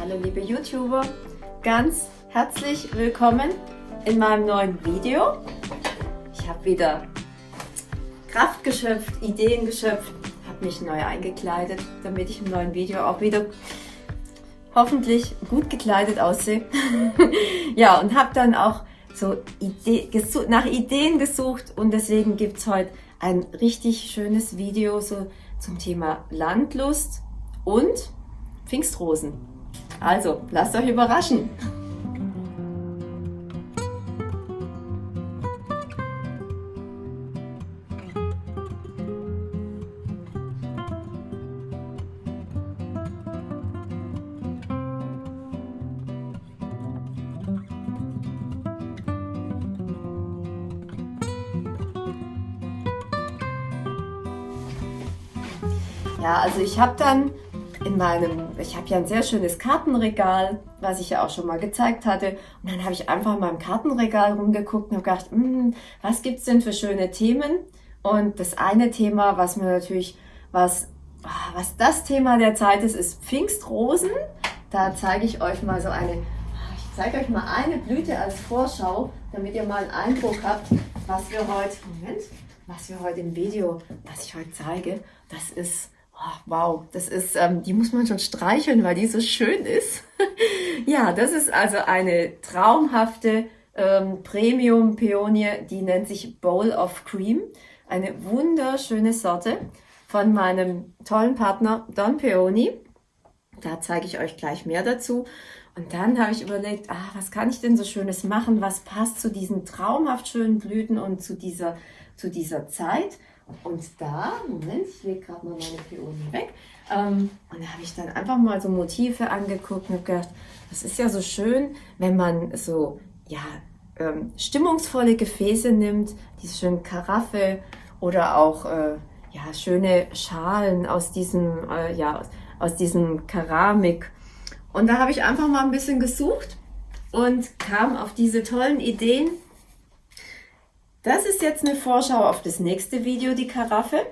Hallo liebe YouTuber, ganz herzlich willkommen in meinem neuen Video. Ich habe wieder Kraft geschöpft, Ideen geschöpft, habe mich neu eingekleidet, damit ich im neuen Video auch wieder hoffentlich gut gekleidet aussehe. ja, und habe dann auch so Idee, nach Ideen gesucht und deswegen gibt es heute ein richtig schönes Video so zum Thema Landlust und Pfingstrosen. Also, lasst euch überraschen. Ja, also ich habe dann in meinem, ich habe ja ein sehr schönes Kartenregal, was ich ja auch schon mal gezeigt hatte. Und dann habe ich einfach in meinem Kartenregal rumgeguckt und habe gedacht, hm, was gibt's denn für schöne Themen? Und das eine Thema, was mir natürlich, was, ah, was das Thema der Zeit ist, ist Pfingstrosen. Da zeige ich euch mal so eine, ich zeige euch mal eine Blüte als Vorschau, damit ihr mal einen Eindruck habt, was wir heute, Moment, was wir heute im Video, was ich heute zeige, das ist Oh, wow, das ist, ähm, die muss man schon streicheln, weil die so schön ist. ja, das ist also eine traumhafte ähm, Premium-Peonie, die nennt sich Bowl of Cream. Eine wunderschöne Sorte von meinem tollen Partner Don Peony. Da zeige ich euch gleich mehr dazu. Und dann habe ich überlegt, ah, was kann ich denn so Schönes machen? Was passt zu diesen traumhaft schönen Blüten und zu dieser, zu dieser Zeit? Und da, Moment, ich lege gerade mal meine Peonie weg. Ähm, und da habe ich dann einfach mal so Motive angeguckt und gedacht, das ist ja so schön, wenn man so, ja, ähm, stimmungsvolle Gefäße nimmt, diese schönen Karaffe oder auch, äh, ja, schöne Schalen aus diesem, äh, ja, aus diesem Keramik. Und da habe ich einfach mal ein bisschen gesucht und kam auf diese tollen Ideen, das ist jetzt eine Vorschau auf das nächste Video, die Karaffe.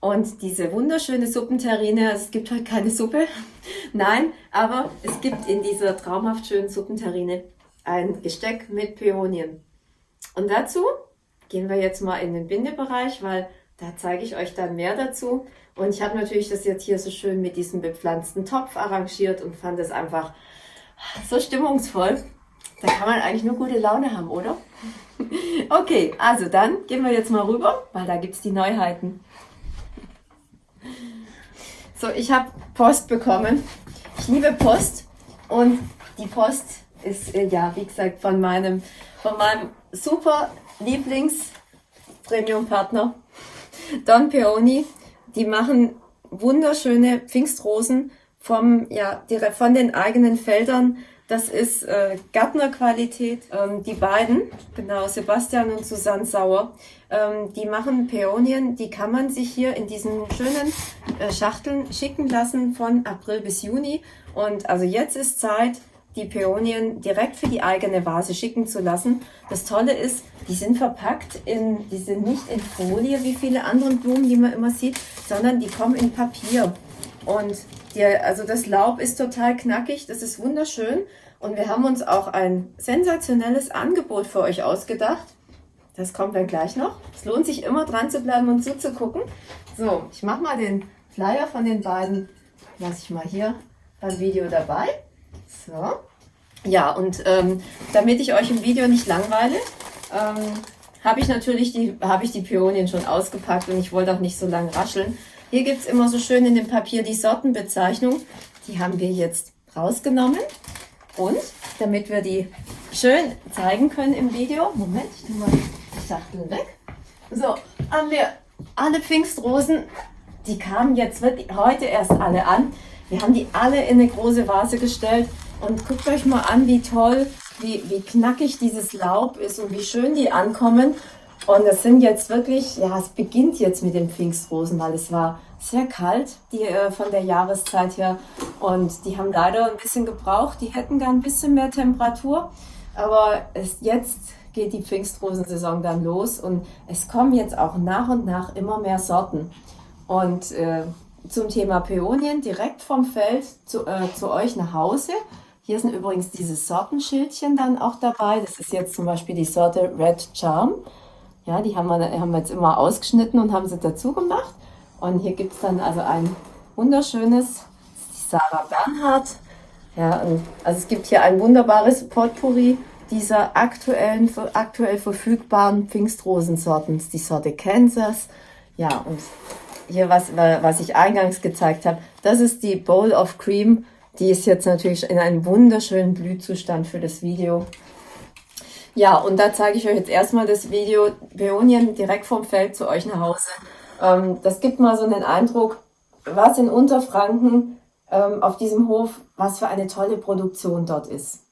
Und diese wunderschöne Suppenterrine, es gibt heute keine Suppe, nein, aber es gibt in dieser traumhaft schönen Suppenterrine ein Gesteck mit Peonien. Und dazu gehen wir jetzt mal in den Bindebereich, weil da zeige ich euch dann mehr dazu. Und ich habe natürlich das jetzt hier so schön mit diesem bepflanzten Topf arrangiert und fand es einfach so stimmungsvoll. Da kann man eigentlich nur gute Laune haben, oder? Okay, also dann gehen wir jetzt mal rüber, weil da gibt es die Neuheiten. So, ich habe Post bekommen. Ich liebe Post und die Post ist, äh, ja, wie gesagt, von meinem, von meinem super Lieblings-Premium-Partner, Don Peony. Die machen wunderschöne Pfingstrosen vom, ja, von den eigenen Feldern das ist äh, Gärtnerqualität. Ähm, die beiden, genau, Sebastian und Susanne Sauer, ähm, die machen Peonien, die kann man sich hier in diesen schönen äh, Schachteln schicken lassen von April bis Juni. Und also jetzt ist Zeit, die Peonien direkt für die eigene Vase schicken zu lassen. Das Tolle ist, die sind verpackt in, die sind nicht in Folie wie viele andere Blumen, die man immer sieht, sondern die kommen in Papier. Und die, also das Laub ist total knackig, das ist wunderschön. Und wir haben uns auch ein sensationelles Angebot für euch ausgedacht. Das kommt dann gleich noch. Es lohnt sich immer dran zu bleiben und zuzugucken. So, ich mache mal den Flyer von den beiden, lasse ich mal hier beim Video dabei. So. Ja, und ähm, damit ich euch im Video nicht langweile, ähm, habe ich natürlich die, habe ich die Pionien schon ausgepackt und ich wollte auch nicht so lange rascheln. Hier gibt es immer so schön in dem Papier die Sortenbezeichnung. Die haben wir jetzt rausgenommen. Und damit wir die schön zeigen können im Video, Moment, ich tue mal die Schachtel weg. So, haben wir alle Pfingstrosen, die kamen jetzt heute erst alle an. Wir haben die alle in eine große Vase gestellt und guckt euch mal an, wie toll, wie, wie knackig dieses Laub ist und wie schön die ankommen. Und das sind jetzt wirklich, ja, es beginnt jetzt mit den Pfingstrosen, weil es war sehr kalt die, äh, von der Jahreszeit her. Und die haben leider ein bisschen gebraucht. Die hätten gern ein bisschen mehr Temperatur. Aber es, jetzt geht die Pfingstrosensaison dann los und es kommen jetzt auch nach und nach immer mehr Sorten. Und äh, zum Thema Peonien direkt vom Feld zu, äh, zu euch nach Hause. Hier sind übrigens diese Sortenschildchen dann auch dabei. Das ist jetzt zum Beispiel die Sorte Red Charm. Ja, die haben wir, haben wir jetzt immer ausgeschnitten und haben sie dazu gemacht. Und hier gibt es dann also ein wunderschönes, die Sarah Bernhardt. Ja, also es gibt hier ein wunderbares Potpourri dieser aktuellen, aktuell verfügbaren Pfingstrosensorten. Die Sorte Kansas. Ja, und hier, was, was ich eingangs gezeigt habe, das ist die Bowl of Cream. Die ist jetzt natürlich in einem wunderschönen Blühzustand für das Video. Ja, und da zeige ich euch jetzt erstmal das Video Peonien direkt vom Feld zu euch nach Hause. Ähm, das gibt mal so einen Eindruck, was in Unterfranken ähm, auf diesem Hof, was für eine tolle Produktion dort ist.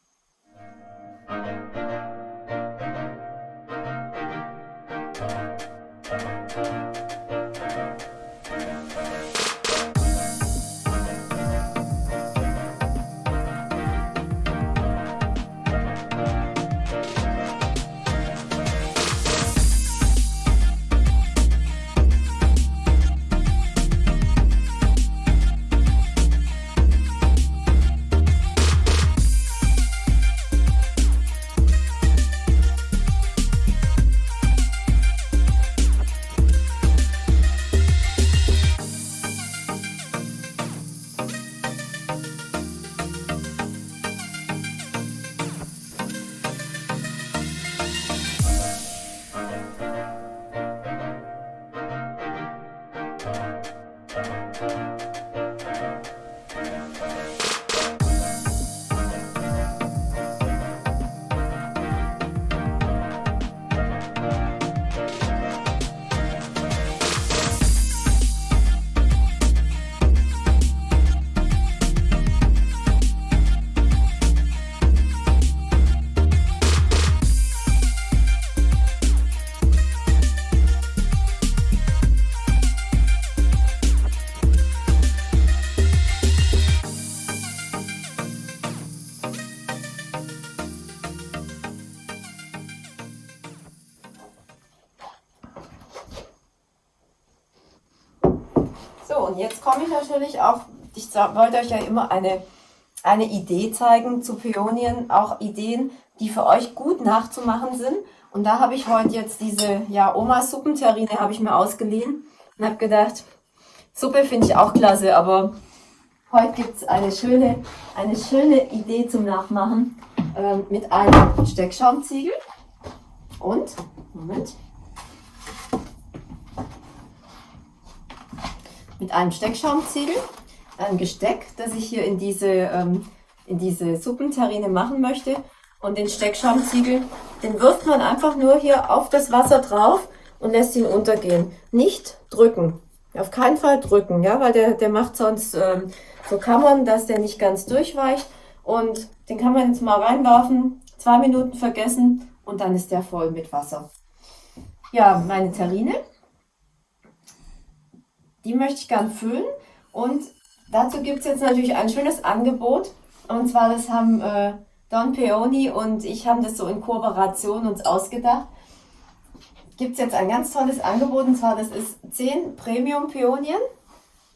Jetzt komme ich natürlich auch, ich wollte euch ja immer eine, eine Idee zeigen zu Peonien, auch Ideen, die für euch gut nachzumachen sind. Und da habe ich heute jetzt diese ja, Omas Suppenterrine habe ich mir ausgeliehen und habe gedacht, Suppe finde ich auch klasse, aber heute gibt es eine schöne, eine schöne Idee zum Nachmachen äh, mit einem Steckschaumziegel und, Moment, mit einem Steckschaumziegel, ein Gesteck, das ich hier in diese, ähm, in diese Suppenterrine machen möchte. Und den Steckschaumziegel, den wirft man einfach nur hier auf das Wasser drauf und lässt ihn untergehen. Nicht drücken. Auf keinen Fall drücken, ja, weil der, der macht sonst ähm, so Kammern, dass der nicht ganz durchweicht. Und den kann man jetzt mal reinwerfen, zwei Minuten vergessen und dann ist der voll mit Wasser. Ja, meine Terrine die möchte ich gern füllen und dazu gibt es jetzt natürlich ein schönes Angebot und zwar das haben äh, Don Peony und ich haben das so in Kooperation uns ausgedacht. Gibt es jetzt ein ganz tolles Angebot und zwar das ist 10 Premium Peonien.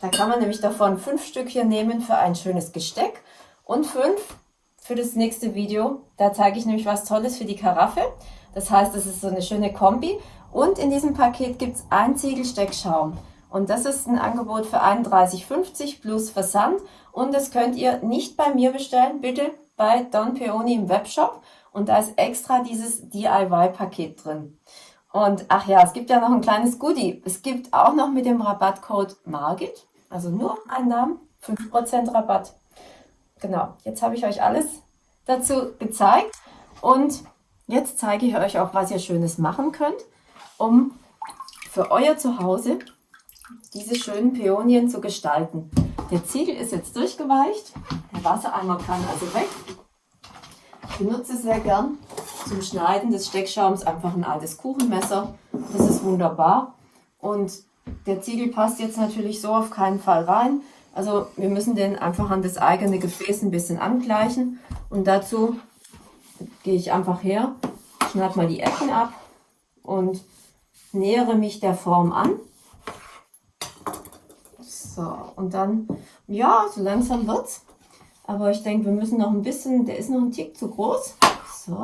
Da kann man nämlich davon fünf Stück hier nehmen für ein schönes Gesteck und fünf für das nächste Video. Da zeige ich nämlich was Tolles für die Karaffe. Das heißt, es ist so eine schöne Kombi. Und in diesem Paket gibt es ein Ziegelsteckschaum. Und das ist ein Angebot für 31,50 plus Versand. Und das könnt ihr nicht bei mir bestellen, bitte bei Don Peony im Webshop. Und da ist extra dieses DIY-Paket drin. Und ach ja, es gibt ja noch ein kleines Goodie. Es gibt auch noch mit dem Rabattcode Margit, also nur ein Namen, 5% Rabatt. Genau, jetzt habe ich euch alles dazu gezeigt. Und jetzt zeige ich euch auch, was ihr Schönes machen könnt, um für euer Zuhause diese schönen Peonien zu gestalten. Der Ziegel ist jetzt durchgeweicht, der Wassereimer kann also weg. Ich benutze sehr gern zum Schneiden des Steckschaums einfach ein altes Kuchenmesser. Das ist wunderbar. Und der Ziegel passt jetzt natürlich so auf keinen Fall rein. Also wir müssen den einfach an das eigene Gefäß ein bisschen angleichen. Und dazu gehe ich einfach her, schneide mal die Ecken ab und nähere mich der Form an. So, und dann, ja, so langsam wird's. Aber ich denke, wir müssen noch ein bisschen, der ist noch ein Tick zu groß. So.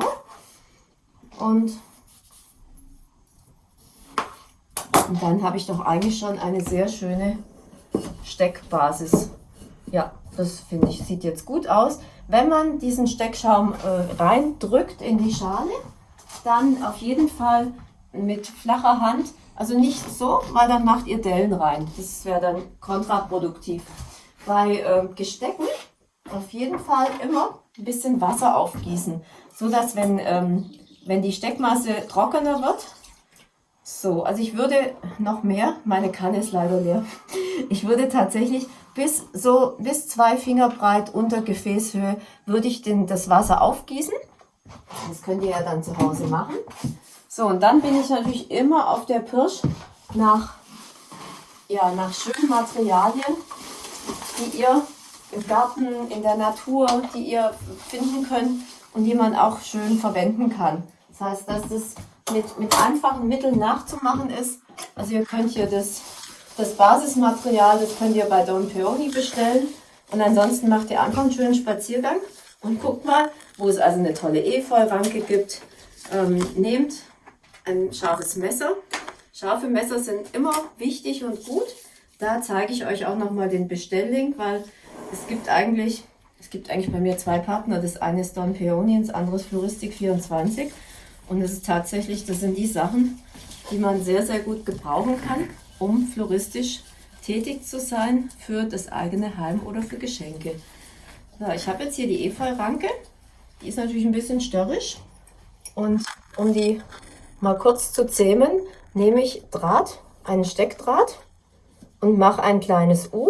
Und, und dann habe ich doch eigentlich schon eine sehr schöne Steckbasis. Ja, das finde ich, sieht jetzt gut aus. Wenn man diesen Steckschaum äh, reindrückt in die Schale, dann auf jeden Fall mit flacher Hand, also nicht so, weil dann macht ihr Dellen rein. Das wäre dann kontraproduktiv. Bei äh, Gestecken auf jeden Fall immer ein bisschen Wasser aufgießen, so dass wenn, ähm, wenn die Steckmasse trockener wird, so, also ich würde noch mehr, meine Kanne ist leider leer, ich würde tatsächlich bis so bis zwei Finger breit unter Gefäßhöhe würde ich den, das Wasser aufgießen. Das könnt ihr ja dann zu Hause machen. So, und dann bin ich natürlich immer auf der Pirsch nach, ja, nach schönen Materialien, die ihr im Garten, in der Natur, die ihr finden könnt und die man auch schön verwenden kann. Das heißt, dass das mit, mit einfachen Mitteln nachzumachen ist. Also ihr könnt hier das, das Basismaterial, das könnt ihr bei Don Peony bestellen. Und ansonsten macht ihr einfach einen schönen Spaziergang und guckt mal, wo es also eine tolle Efeu-Ranke gibt. Ähm, nehmt ein scharfes Messer. Scharfe Messer sind immer wichtig und gut. Da zeige ich euch auch nochmal den Bestelllink, weil es gibt eigentlich, es gibt eigentlich bei mir zwei Partner. Das eine ist Don Peony, das andere ist Floristik 24. Und es ist tatsächlich, das sind die Sachen, die man sehr, sehr gut gebrauchen kann, um floristisch tätig zu sein für das eigene Heim oder für Geschenke. So, ich habe jetzt hier die Efeu-Ranke. Die ist natürlich ein bisschen störrisch. Und um die mal kurz zu zähmen, nehme ich Draht, einen Steckdraht und mache ein kleines U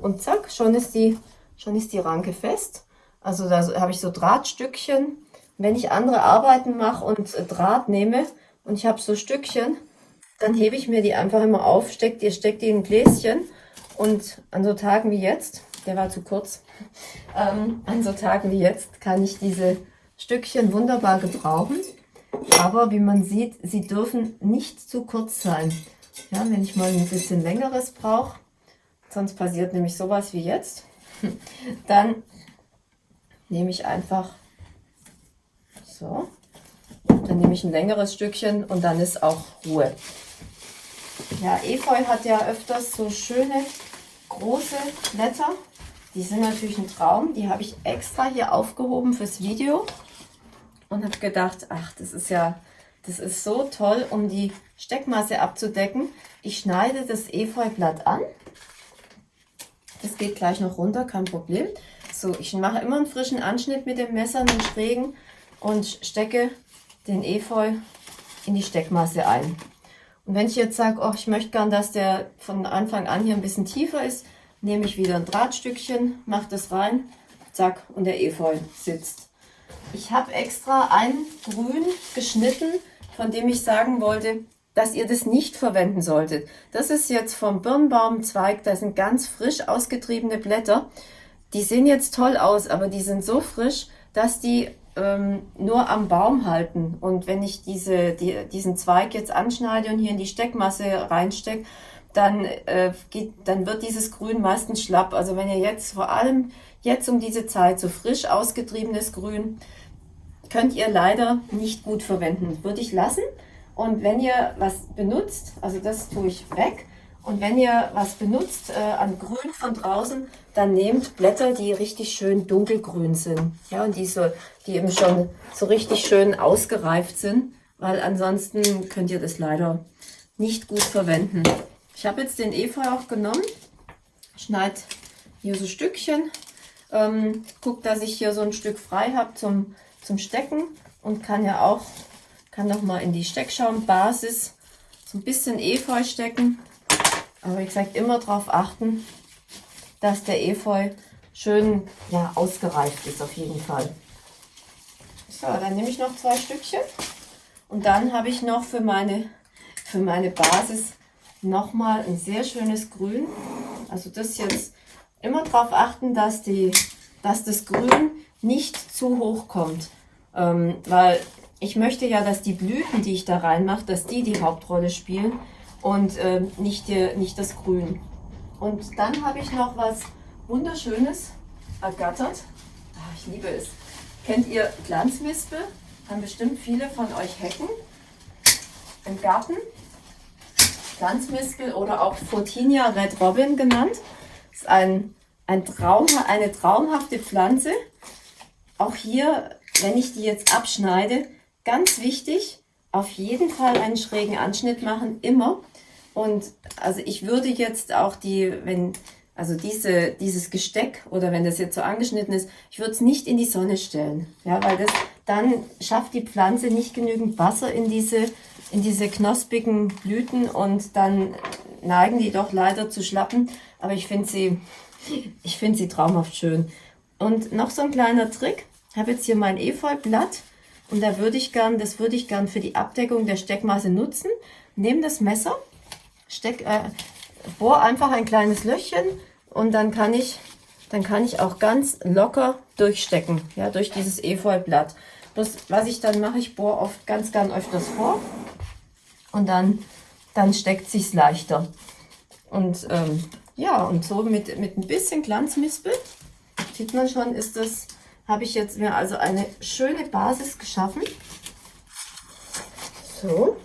und zack, schon ist die, schon ist die Ranke fest. Also da habe ich so Drahtstückchen. Wenn ich andere Arbeiten mache und Draht nehme und ich habe so Stückchen, dann hebe ich mir die einfach immer auf, steckt die, steckt die in ein Gläschen und an so Tagen wie jetzt, der war zu kurz, ähm, an so Tagen wie jetzt kann ich diese Stückchen wunderbar gebrauchen. Aber wie man sieht, sie dürfen nicht zu kurz sein. Ja, wenn ich mal ein bisschen längeres brauche, sonst passiert nämlich sowas wie jetzt, dann nehme ich einfach so, dann nehme ich ein längeres Stückchen und dann ist auch Ruhe. Ja, Efeu hat ja öfters so schöne große Blätter. Die sind natürlich ein Traum. Die habe ich extra hier aufgehoben fürs Video und habe gedacht, ach, das ist ja, das ist so toll, um die Steckmasse abzudecken. Ich schneide das Efeublatt an das geht gleich noch runter, kein Problem. So, ich mache immer einen frischen Anschnitt mit dem Messer, einen schrägen und stecke den Efeu in die Steckmasse ein. Und wenn ich jetzt sage, oh, ich möchte gern, dass der von Anfang an hier ein bisschen tiefer ist, nehme ich wieder ein Drahtstückchen, mache das rein, zack, und der Efeu sitzt. Ich habe extra ein Grün geschnitten, von dem ich sagen wollte, dass ihr das nicht verwenden solltet. Das ist jetzt vom Birnbaumzweig, da sind ganz frisch ausgetriebene Blätter. Die sehen jetzt toll aus, aber die sind so frisch, dass die ähm, nur am Baum halten. Und wenn ich diese, die, diesen Zweig jetzt anschneide und hier in die Steckmasse reinstecke, dann, äh, geht, dann wird dieses Grün meistens schlapp. Also wenn ihr jetzt vor allem jetzt um diese Zeit so frisch ausgetriebenes Grün, könnt ihr leider nicht gut verwenden. Würde ich lassen. Und wenn ihr was benutzt, also das tue ich weg, und wenn ihr was benutzt äh, an Grün von draußen, dann nehmt Blätter, die richtig schön dunkelgrün sind. Ja, und die, so, die eben schon so richtig schön ausgereift sind, weil ansonsten könnt ihr das leider nicht gut verwenden. Ich habe jetzt den Efeu auch genommen, schneide hier so Stückchen, ähm, gucke, dass ich hier so ein Stück frei habe zum, zum Stecken und kann ja auch kann noch mal in die Steckschaumbasis so ein bisschen Efeu stecken. Aber wie gesagt, immer darauf achten, dass der Efeu schön ja, ausgereift ist auf jeden Fall. So, dann nehme ich noch zwei Stückchen. Und dann habe ich noch für meine, für meine Basis nochmal ein sehr schönes Grün. Also das jetzt immer darauf achten, dass, die, dass das Grün nicht zu hoch kommt. Ähm, weil ich möchte ja, dass die Blüten, die ich da reinmache, dass die die Hauptrolle spielen und äh, nicht, die, nicht das Grün. Und dann habe ich noch was Wunderschönes ergattert. Ach, ich liebe es. Kennt ihr Glanzmispel? Haben bestimmt viele von euch Hecken im Garten. Glanzmispel oder auch Photinia Red Robin genannt. Das ist ein, ein Traum, eine traumhafte Pflanze. Auch hier, wenn ich die jetzt abschneide, ganz wichtig, auf jeden Fall einen schrägen Anschnitt machen, immer. Und also ich würde jetzt auch die, wenn, also diese, dieses Gesteck oder wenn das jetzt so angeschnitten ist, ich würde es nicht in die Sonne stellen. Ja, weil das, dann schafft die Pflanze nicht genügend Wasser in diese, in diese knospigen Blüten und dann neigen die doch leider zu schlappen. Aber ich finde sie, ich finde sie traumhaft schön. Und noch so ein kleiner Trick. Ich habe jetzt hier mein Efeublatt und da würde ich gern, das würde ich gern für die Abdeckung der Steckmasse nutzen. Nehme das Messer steck, äh, bohr einfach ein kleines Löchchen und dann kann ich, dann kann ich auch ganz locker durchstecken, ja, durch dieses Efeublatt. Das, was ich dann mache, ich bohre oft ganz, ganz öfters vor und dann, dann steckt sich's leichter. Und ähm, ja, und so mit, mit ein bisschen Glanzmispel, sieht man schon, ist das, habe ich jetzt mir also eine schöne Basis geschaffen. So.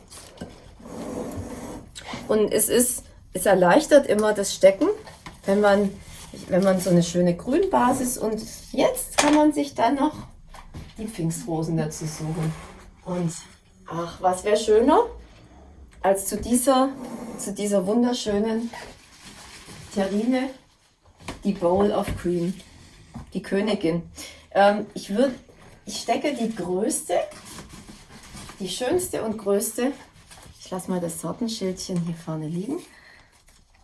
Und es ist, es erleichtert immer das Stecken, wenn man, wenn man so eine schöne Grünbasis und jetzt kann man sich dann noch die Pfingstrosen dazu suchen. Und ach, was wäre schöner, als zu dieser, zu dieser wunderschönen Terrine, die Bowl of Cream, die Königin. Ähm, ich würde, ich stecke die größte, die schönste und größte lasse mal das Sortenschildchen hier vorne liegen.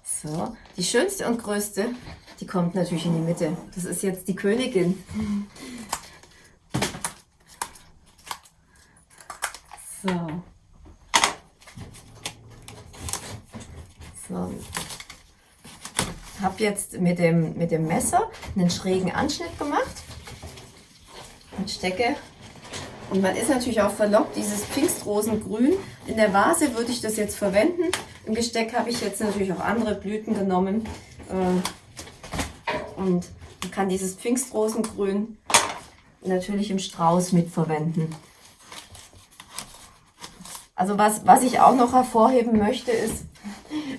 So, die schönste und größte, die kommt natürlich in die Mitte. Das ist jetzt die Königin. So. So. Habe jetzt mit dem, mit dem Messer einen schrägen Anschnitt gemacht und stecke und man ist natürlich auch verlockt, dieses Pfingstrosengrün. In der Vase würde ich das jetzt verwenden. Im Gesteck habe ich jetzt natürlich auch andere Blüten genommen. Äh, und man kann dieses Pfingstrosengrün natürlich im Strauß mitverwenden. Also was, was ich auch noch hervorheben möchte, ist,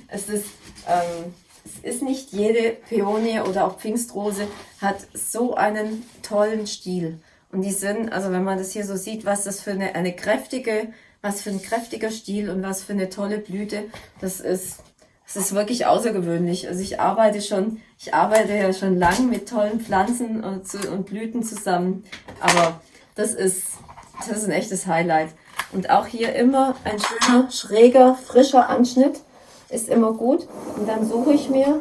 es ist, ähm, es ist nicht jede Peonie oder auch Pfingstrose hat so einen tollen Stiel. Und die sind, also wenn man das hier so sieht, was das für eine, eine kräftige, was für ein kräftiger Stiel und was für eine tolle Blüte, das ist, das ist wirklich außergewöhnlich. Also ich arbeite schon, ich arbeite ja schon lang mit tollen Pflanzen und, und Blüten zusammen, aber das ist, das ist ein echtes Highlight. Und auch hier immer ein schöner, schräger, frischer Anschnitt ist immer gut. Und dann suche ich mir,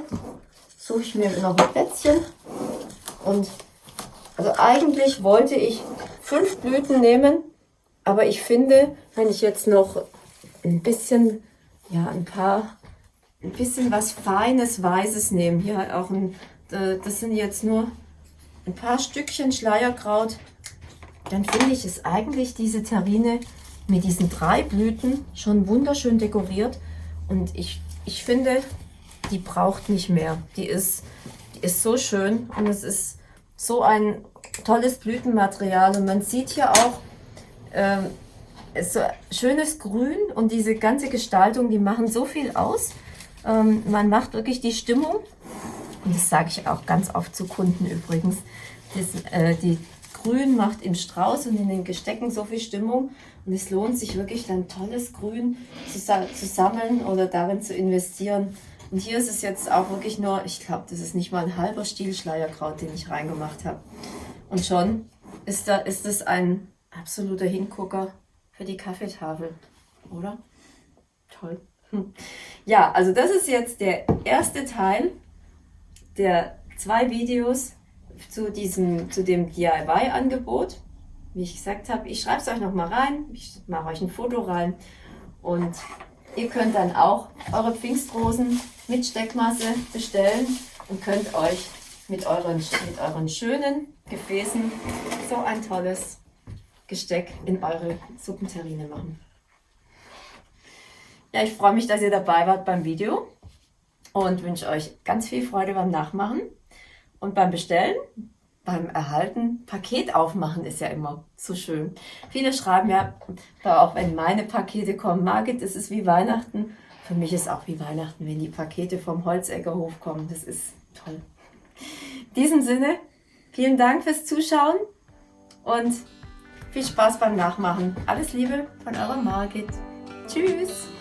suche ich mir noch ein Plätzchen und also eigentlich wollte ich fünf Blüten nehmen, aber ich finde, wenn ich jetzt noch ein bisschen, ja, ein paar, ein bisschen was Feines, Weißes nehme, hier auch ein, das sind jetzt nur ein paar Stückchen Schleierkraut, dann finde ich es eigentlich diese Terrine mit diesen drei Blüten schon wunderschön dekoriert und ich, ich finde, die braucht nicht mehr. Die ist, die ist so schön und es ist so ein tolles Blütenmaterial und man sieht hier auch ähm, so schönes Grün und diese ganze Gestaltung, die machen so viel aus. Ähm, man macht wirklich die Stimmung und das sage ich auch ganz oft zu Kunden übrigens. Das, äh, die Grün macht im Strauß und in den Gestecken so viel Stimmung und es lohnt sich wirklich dann tolles Grün zu, zu sammeln oder darin zu investieren. Und hier ist es jetzt auch wirklich nur, ich glaube, das ist nicht mal ein halber Stiel Schleierkraut, den ich reingemacht habe. Und schon ist, da, ist es ein absoluter Hingucker für die Kaffeetafel, oder? Toll. Ja, also das ist jetzt der erste Teil der zwei Videos zu, diesem, zu dem DIY-Angebot. Wie ich gesagt habe, ich schreibe es euch nochmal rein, ich mache euch ein Foto rein und ihr könnt dann auch eure Pfingstrosen mit Steckmasse bestellen und könnt euch mit euren, mit euren schönen Gefäßen so ein tolles Gesteck in eure Suppenterrine machen. Ja, ich freue mich, dass ihr dabei wart beim Video und wünsche euch ganz viel Freude beim Nachmachen und beim Bestellen beim Erhalten, Paket aufmachen ist ja immer so schön. Viele schreiben ja, auch wenn meine Pakete kommen, Margit, es ist wie Weihnachten. Für mich ist auch wie Weihnachten, wenn die Pakete vom Holzeckerhof kommen. Das ist toll. In diesem Sinne, vielen Dank fürs Zuschauen und viel Spaß beim Nachmachen. Alles Liebe von eurer Margit. Tschüss!